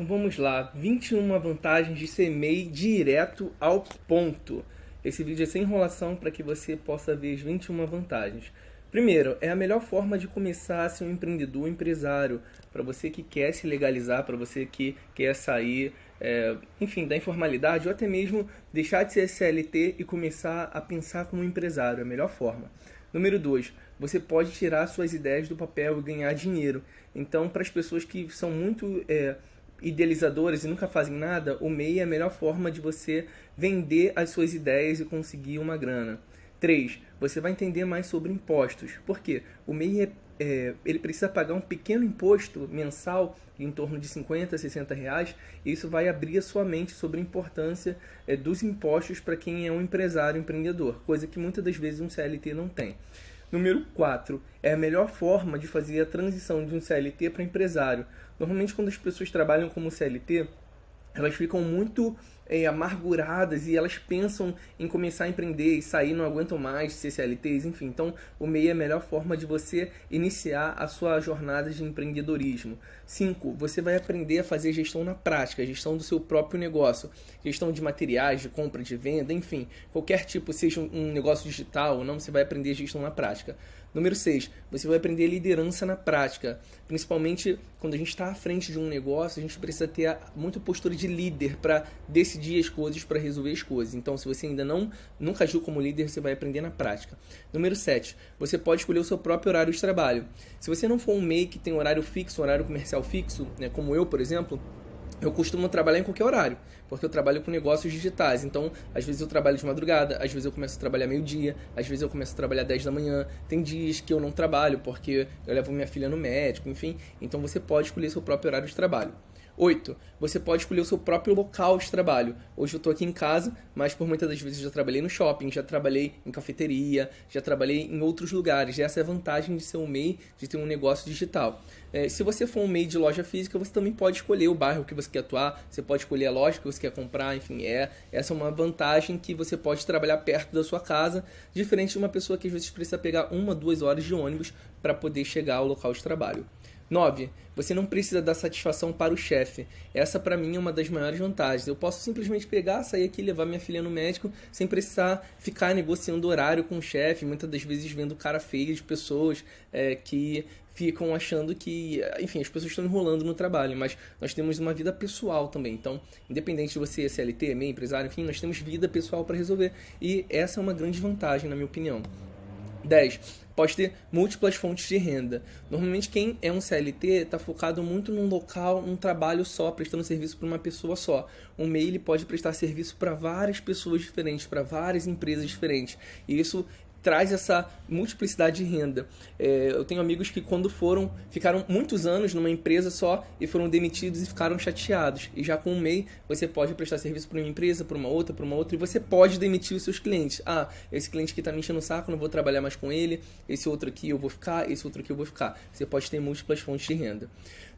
Então vamos lá, 21 vantagens de ser MEI direto ao ponto. Esse vídeo é sem enrolação para que você possa ver as 21 vantagens. Primeiro, é a melhor forma de começar a ser um empreendedor, um empresário, para você que quer se legalizar, para você que quer sair, é, enfim, da informalidade, ou até mesmo deixar de ser CLT e começar a pensar como empresário, é a melhor forma. Número 2, você pode tirar suas ideias do papel e ganhar dinheiro. Então, para as pessoas que são muito é, idealizadores e nunca fazem nada, o MEI é a melhor forma de você vender as suas ideias e conseguir uma grana. 3. Você vai entender mais sobre impostos. Por quê? O MEI é, é, ele precisa pagar um pequeno imposto mensal em torno de 50, 60 reais, e isso vai abrir a sua mente sobre a importância é, dos impostos para quem é um empresário, empreendedor, coisa que muitas das vezes um CLT não tem. Número 4. É a melhor forma de fazer a transição de um CLT para empresário. Normalmente, quando as pessoas trabalham como CLT, elas ficam muito é, amarguradas e elas pensam em começar a empreender e sair, não aguentam mais ser CLTs, enfim. Então, o MEI é a melhor forma de você iniciar a sua jornada de empreendedorismo. 5. Você vai aprender a fazer gestão na prática, gestão do seu próprio negócio, gestão de materiais, de compra, de venda, enfim, qualquer tipo, seja um negócio digital ou não, você vai aprender gestão na prática. Número 6, você vai aprender liderança na prática. Principalmente quando a gente está à frente de um negócio, a gente precisa ter muita postura de líder para decidir as coisas, para resolver as coisas. Então, se você ainda não nunca agiu como líder, você vai aprender na prática. Número 7, você pode escolher o seu próprio horário de trabalho. Se você não for um MEI que tem horário fixo, horário comercial fixo, né, como eu, por exemplo, eu costumo trabalhar em qualquer horário, porque eu trabalho com negócios digitais. Então, às vezes eu trabalho de madrugada, às vezes eu começo a trabalhar meio-dia, às vezes eu começo a trabalhar 10 da manhã. Tem dias que eu não trabalho porque eu levo minha filha no médico, enfim. Então você pode escolher seu próprio horário de trabalho. 8. Você pode escolher o seu próprio local de trabalho. Hoje eu estou aqui em casa, mas por muitas das vezes já trabalhei no shopping, já trabalhei em cafeteria, já trabalhei em outros lugares. Essa é a vantagem de ser um MEI, de ter um negócio digital. É, se você for um MEI de loja física, você também pode escolher o bairro que você quer atuar, você pode escolher a loja que você quer comprar, enfim, é essa é uma vantagem que você pode trabalhar perto da sua casa, diferente de uma pessoa que às vezes precisa pegar uma, duas horas de ônibus para poder chegar ao local de trabalho. 9. Você não precisa dar satisfação para o chefe. Essa, para mim, é uma das maiores vantagens. Eu posso simplesmente pegar, sair aqui, levar minha filha no médico, sem precisar ficar negociando horário com o chefe. Muitas das vezes vendo cara feia de pessoas é, que ficam achando que, enfim, as pessoas estão enrolando no trabalho, mas nós temos uma vida pessoal também. Então, independente de você ser CLT, MEI, empresário, enfim, nós temos vida pessoal para resolver. E essa é uma grande vantagem, na minha opinião. 10. Pode ter múltiplas fontes de renda. Normalmente quem é um CLT está focado muito num local, num trabalho só, prestando serviço para uma pessoa só. Um MEI pode prestar serviço para várias pessoas diferentes, para várias empresas diferentes. E isso traz essa multiplicidade de renda. É, eu tenho amigos que quando foram, ficaram muitos anos numa empresa só e foram demitidos e ficaram chateados. E já com um MEI, você pode prestar serviço para uma empresa, para uma outra, para uma outra, e você pode demitir os seus clientes. Ah, esse cliente aqui está me enchendo o saco, não vou trabalhar mais com ele, esse outro aqui eu vou ficar, esse outro aqui eu vou ficar. Você pode ter múltiplas fontes de renda.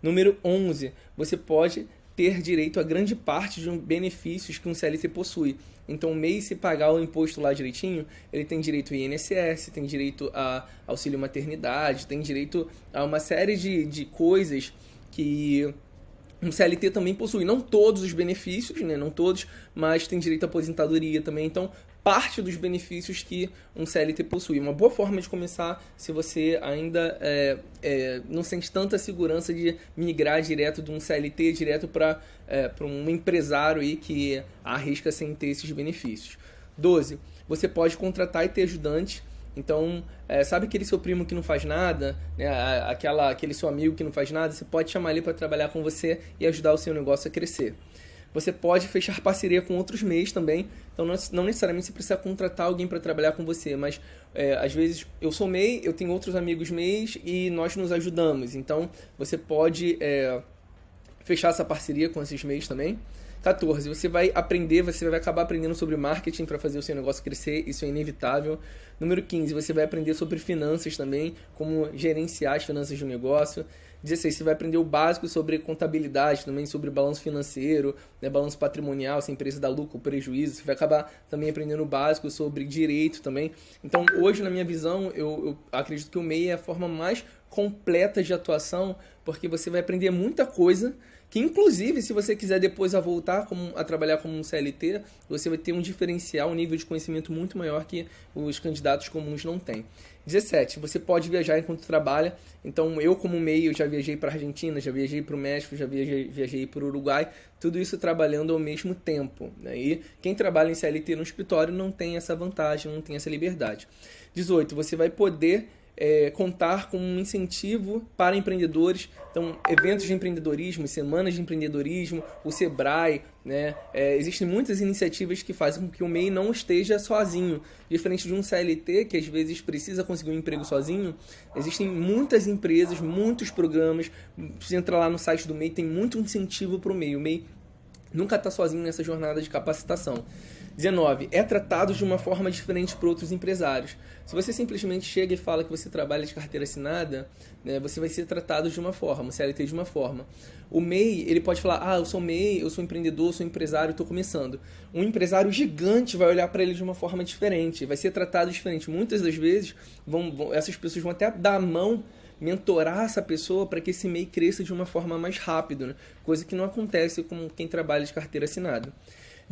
Número 11, você pode ter direito a grande parte de benefícios que um CLT possui. Então, o MEI, se pagar o imposto lá direitinho, ele tem direito ao INSS, tem direito a auxílio maternidade, tem direito a uma série de, de coisas que um CLT também possui. Não todos os benefícios, né? não todos, mas tem direito à aposentadoria também. Então, parte dos benefícios que um CLT possui. Uma boa forma de começar se você ainda é, é, não sente tanta segurança de migrar direto de um CLT direto para é, um empresário aí que arrisca sem ter esses benefícios. 12. Você pode contratar e ter ajudante. Então, é, sabe aquele seu primo que não faz nada, né, aquela, aquele seu amigo que não faz nada, você pode chamar ele para trabalhar com você e ajudar o seu negócio a crescer. Você pode fechar parceria com outros MEIs também. Então, não necessariamente você precisa contratar alguém para trabalhar com você, mas é, às vezes eu sou MEI, eu tenho outros amigos MEIs e nós nos ajudamos. Então, você pode é, fechar essa parceria com esses MEIs também. 14. Você vai aprender, você vai acabar aprendendo sobre marketing para fazer o seu negócio crescer, isso é inevitável. Número 15. Você vai aprender sobre finanças também, como gerenciar as finanças de um negócio. 16, você vai aprender o básico sobre contabilidade, também sobre balanço financeiro, né, balanço patrimonial, se a empresa dá lucro ou prejuízo. Você vai acabar também aprendendo o básico sobre direito também. Então, hoje, na minha visão, eu, eu acredito que o MEI é a forma mais completa de atuação, porque você vai aprender muita coisa que inclusive se você quiser depois a voltar como, a trabalhar como um CLT, você vai ter um diferencial, um nível de conhecimento muito maior que os candidatos comuns não têm. 17. Você pode viajar enquanto trabalha. Então, eu como meio já viajei para a Argentina, já viajei para o México, já viajei, viajei para o Uruguai. Tudo isso trabalhando ao mesmo tempo. Né? E quem trabalha em CLT no escritório não tem essa vantagem, não tem essa liberdade. 18. Você vai poder é, contar com um incentivo para empreendedores. Então, eventos de empreendedorismo, semanas de empreendedorismo, o Sebrae, né? É, existem muitas iniciativas que fazem com que o MEI não esteja sozinho. Diferente de um CLT, que às vezes precisa conseguir um emprego sozinho, existem muitas empresas, muitos programas. Se entrar lá no site do MEI, tem muito incentivo para o MEI. O MEI nunca está sozinho nessa jornada de capacitação. 19. É tratado de uma forma diferente por outros empresários. Se você simplesmente chega e fala que você trabalha de carteira assinada, né, você vai ser tratado de uma forma, o CLT de uma forma. O MEI, ele pode falar, ah, eu sou MEI, eu sou empreendedor, eu sou empresário, estou começando. Um empresário gigante vai olhar para ele de uma forma diferente, vai ser tratado diferente. Muitas das vezes, vão, vão essas pessoas vão até dar a mão mentorar essa pessoa para que esse MEI cresça de uma forma mais rápida, né? coisa que não acontece com quem trabalha de carteira assinada.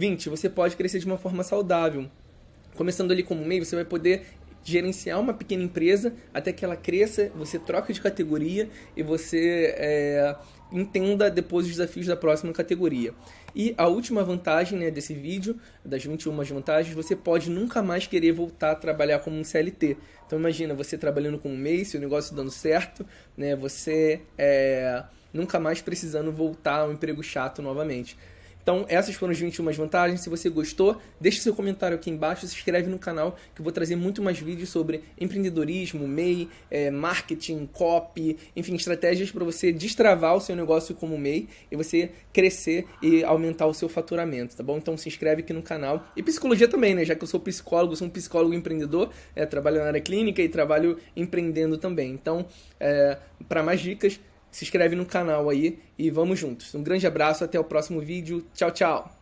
20. Você pode crescer de uma forma saudável. Começando ali como MEI, você vai poder gerenciar uma pequena empresa até que ela cresça, você troca de categoria e você é, entenda depois os desafios da próxima categoria. E a última vantagem né, desse vídeo, das 21 vantagens, você pode nunca mais querer voltar a trabalhar como um CLT. Então imagina, você trabalhando como MEI, seu negócio dando certo, né, você é, nunca mais precisando voltar ao emprego chato novamente. Então, essas foram as 21 vantagens. Se você gostou, deixe seu comentário aqui embaixo, se inscreve no canal que eu vou trazer muito mais vídeos sobre empreendedorismo, MEI, é, marketing, copy, enfim, estratégias para você destravar o seu negócio como MEI e você crescer e aumentar o seu faturamento, tá bom? Então se inscreve aqui no canal. E psicologia também, né? Já que eu sou psicólogo, sou um psicólogo empreendedor, é, trabalho na área clínica e trabalho empreendendo também. Então, é, para mais dicas, se inscreve no canal aí e vamos juntos. Um grande abraço, até o próximo vídeo. Tchau, tchau!